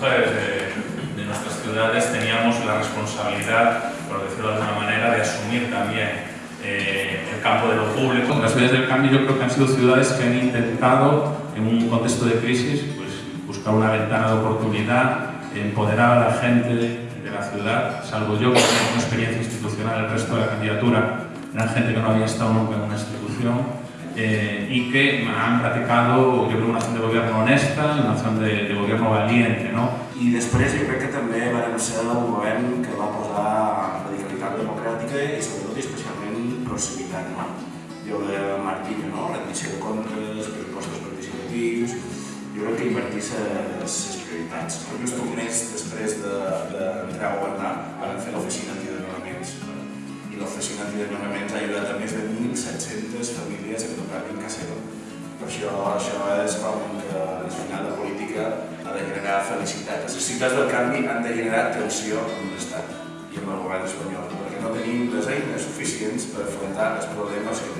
mujeres de, de nuestras ciudades teníamos la responsabilidad, por decirlo de alguna manera, de asumir también eh, el campo de lo público. Las ciudades del cambio yo creo que han sido ciudades que han intentado, en un contexto de crisis, pues, buscar una ventana de oportunidad, empoderar a la gente de la ciudad, salvo yo que tengo una experiencia institucional, el resto de la candidatura eran gente que no había estado nunca en una institución eh, y que han practicado, yo creo, una acción de gobierno honesta una acción de, de gobierno valiente. No? I després jo crec que també vam ser el govern que va posar radicalitat democràtica i sobretot i especialment proximitat. No? Jo de Martínez, no? rendició de comptes, pressupostos participatius, jo crec que invertir les prioritats. Just un mes després d'entrar de, de a governar van fer l'oficina antidesnonaments i l'oficina antidesnonaments ha ajudat a més de 1.700 famílies a tocar en casa seva. Per això, això és com que al final la política ha de generar felicitat. Les ciutats del canvi han de generar tensió amb l'Estat i amb el govern espanyol, perquè no tenim les eines suficients per afrontar els problemes que